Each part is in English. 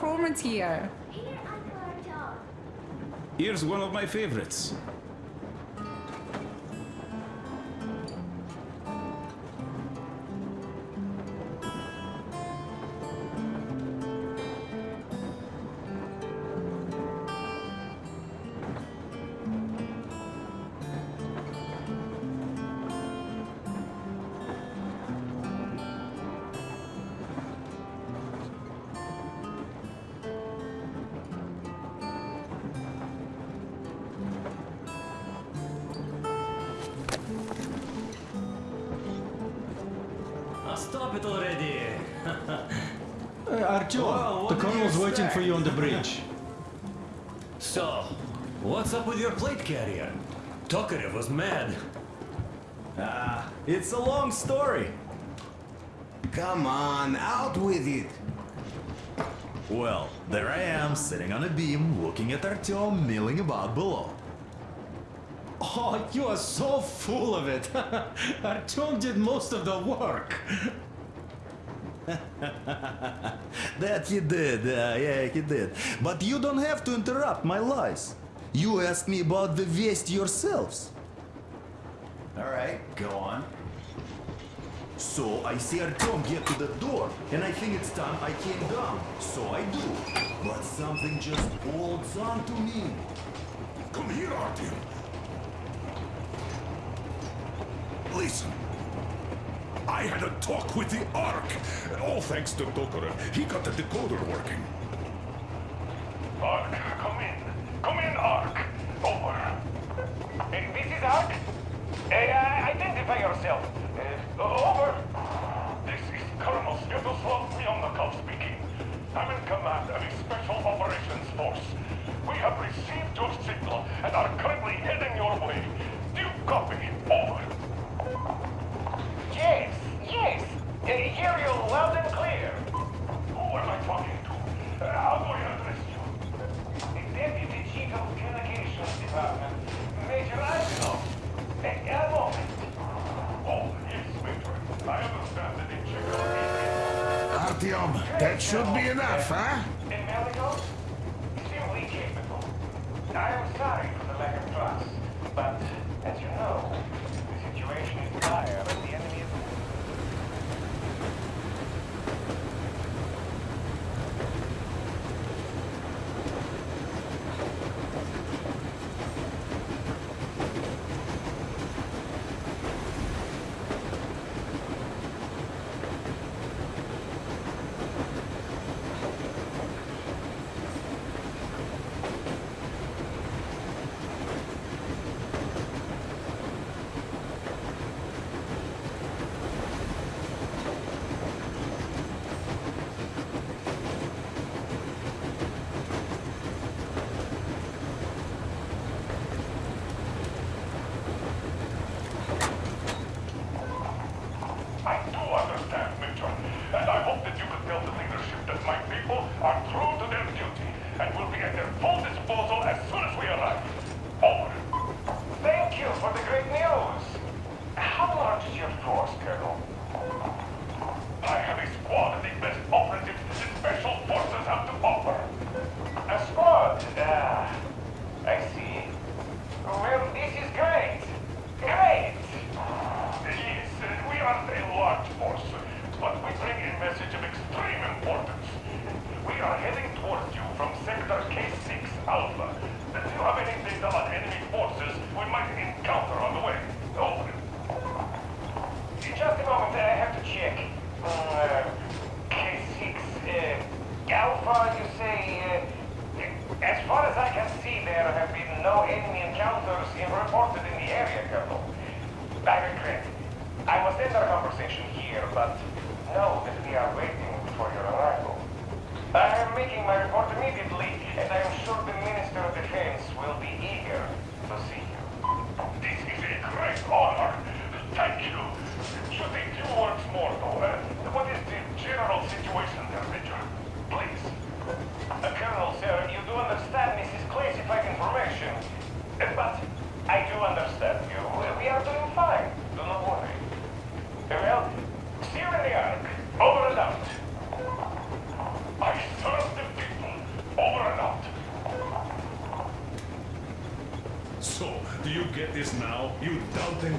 performance here. Here, Uncle Artyom. Here's one of my favorites. Stop it already! Uh, Artyom, Well, the what do colonel's you waiting for you on the bridge. So, what's up with your plate carrier? Tokarev was mad. Ah, it's a long story. Come on, out with it. Well, there I am, sitting on a beam, looking at Artyom milling about below. Oh, you are so full of it. Artyom did most of the work. That he did, uh, yeah, he did. But you don't have to interrupt my lies. You asked me about the Vest yourselves. Alright, go on. So I see Artyom get to the door, and I think it's time I came down. So I do. But something just holds on to me. Come here, Artyom. Listen. I had a talk with the Ark. All thanks to Tokarev. He got the decoder working. Ark, come in. Come in, Ark. Over. This is Ark. Uh, identify yourself. Uh, over. This is Colonel Sviatoslav Myonnikov speaking. I'm in command of a special operations force. We have received your signal and are currently heading your way. Do you copy? Over. Yes, yes. Uh, hear you loud and clear. Who am I talking to? Uh, how do I address you? The Deputy Chief of Communications Department, Major Ivanov. Uh, a moment. Oh, yes, Major. I understand that in Czechoslovakia... Artyom, that should be enough, huh? I am sorry for the lack of trust, but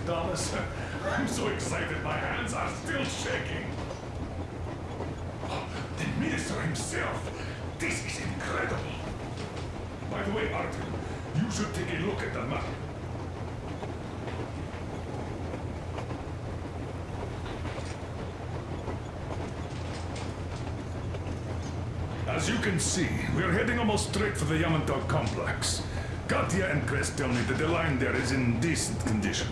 Thomas. I'm so excited my hands are still shaking. The minister himself. This is incredible. By the way, Arthur, you should take a look at the map. As you can see, we're heading almost straight for the Yamantau complex. Katya and Krest tell me that the line there is in decent condition.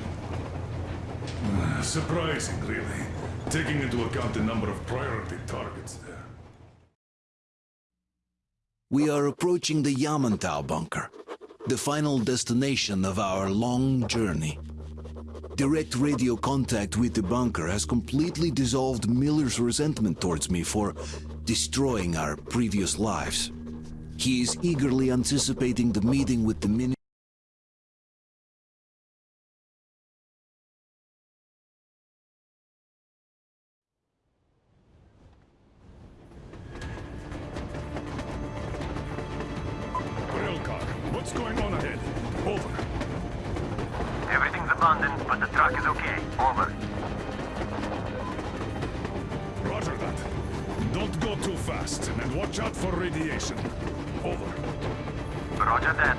Uh, Surprising, really, taking into account the number of priority targets there. We are approaching the Yamantau bunker, the final destination of our long journey. Direct radio contact with the bunker has completely dissolved Miller's resentment towards me for destroying our previous lives. He is eagerly anticipating the meeting with the minister. Railcar, what's going on ahead? Over. Everything's abandoned, but the truck is okay. Over. Roger that. Don't go too fast, and watch out for radiation. Over. Roger that.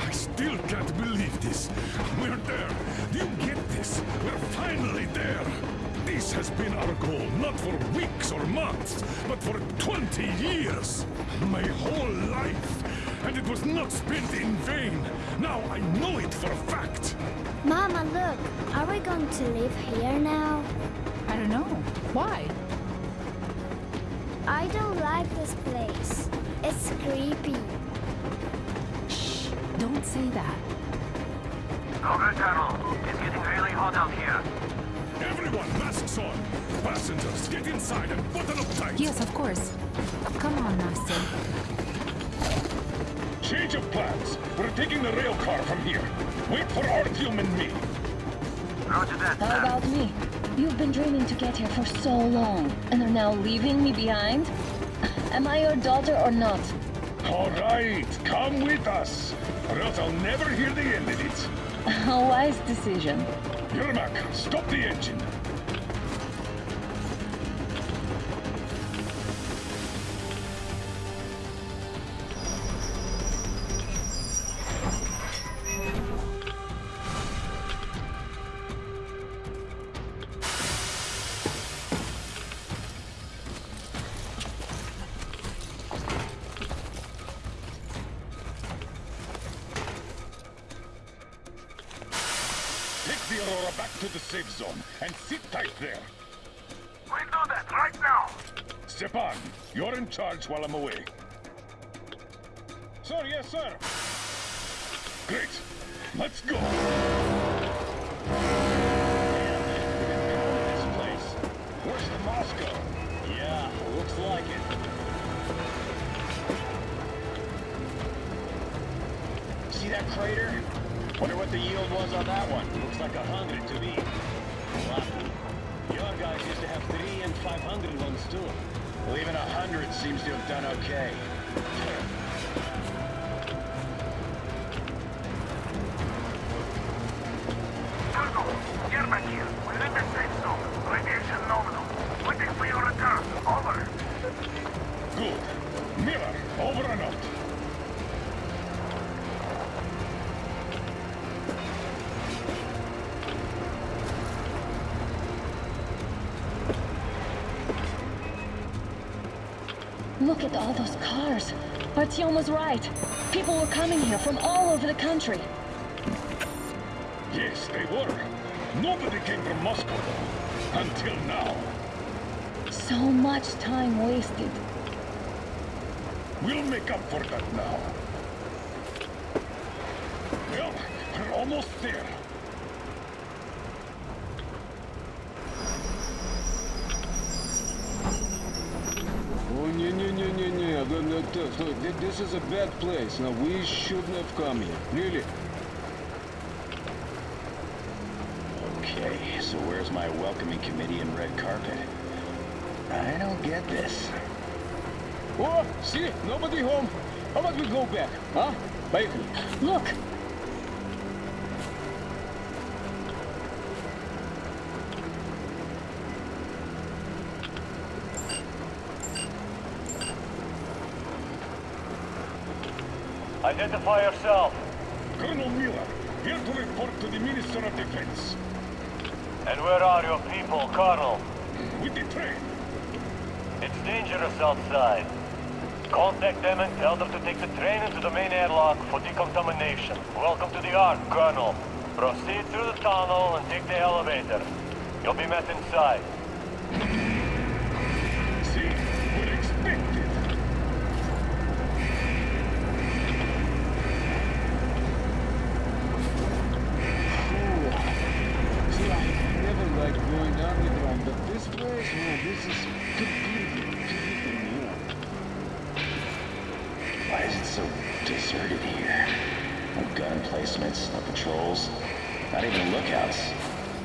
I still can't believe this. We're there. Do you get this? We're finally there. This has been our goal, not for weeks or months, but for 20 years. My whole life. And it was not spent in vain. Now I know it for a fact. Mama, look. Are we going to live here now? I don't know. Why? I don't like this place. It's creepy. Shh. Don't say that. Oh, Over, Colonel. It's getting really hot out here. Everyone, masks on. Passengers, get inside and put button up tight. Yes, of course. Come on, Master. Change of plans. We're taking the rail car from here. Wait for Artyom and me. Roger that, How about me? You've been dreaming to get here for so long, and are now leaving me behind? Am I your daughter or not? All right, come with us, or else I'll never hear the end of it. A wise decision. Yermak, stop the engine. Safe zone and sit tight there. We'll do that right now. Stepan, you're in charge while I'm away. Sir, yes, sir. Great. Let's go. This place. Worse than Moscow. Yeah, looks like it. See that crater? Wonder what the yield was on that one. Looks like a hundred to me. Wow. Your guys used to have three and five hundred ones too. Well, even a hundred seems to have done okay. Look at all those cars. Artyom was right. People were coming here from all over the country. Yes, they were. Nobody came from Moscow, though. Until now. So much time wasted. We'll make up for that now. Well, we're almost there. Oh, no, no, no, no, no. No, no, no, no. Th- This is a bad place. Now, we shouldn't have come here. Really. Okay, so where's my welcoming committee and red carpet? I don't get this. Oh, see? Nobody home. How about we go back? Huh? Поехали. Look! Identify yourself. Colonel Miller, here to report to the Minister of Defense. And where are your people, Colonel? With the train. It's dangerous outside. Contact them and tell them to take the train into the main airlock for decontamination. Welcome to the Ark, Colonel. Proceed through the tunnel and take the elevator. You'll be met inside. Why is it so deserted here? No gun placements, no patrols, not even lookouts.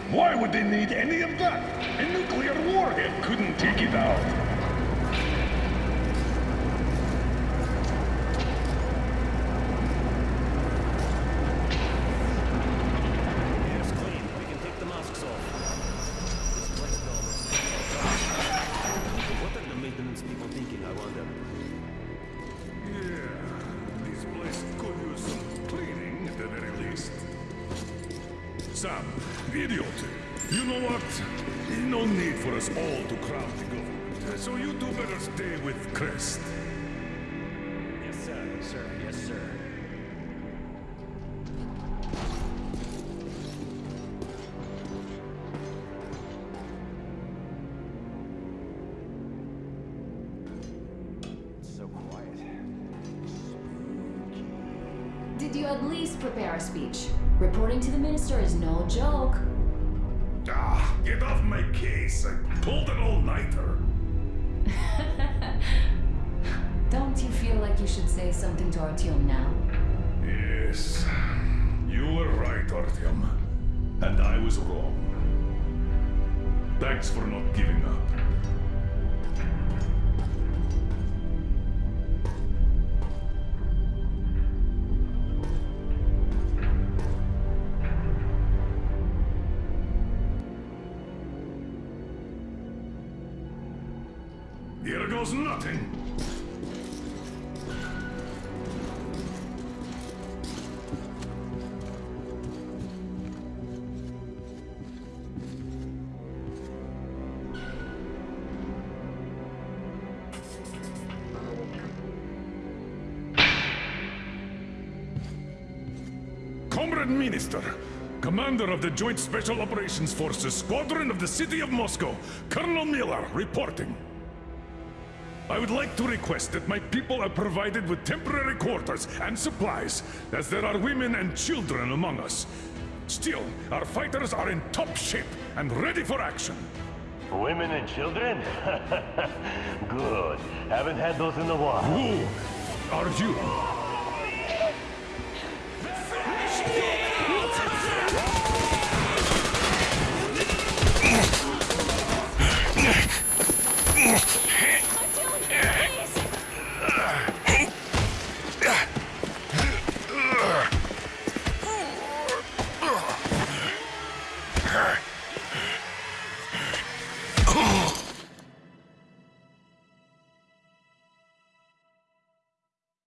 Why would they need any of that? A nuclear warhead couldn't take it out. All to crowd the government. So you two better stay with Krest. Yes, sir. Sir, yes, sir. So quiet. Did you at least prepare a speech? Reporting to the minister is no joke. Get off my case. I pulled an all-nighter. Don't you feel like you should say something to Artyom now? Yes, you were right, Artyom. And I was wrong. Thanks for not giving up. Here goes nothing. Comrade Minister, Commander of the Joint Special Operations Forces, Squadron of the City of Moscow, Colonel Miller, reporting. I would like to request that my people are provided with temporary quarters and supplies, as there are women and children among us. Still, our fighters are in top shape and ready for action. Women and children? Good. Haven't had those in a while. Who are you?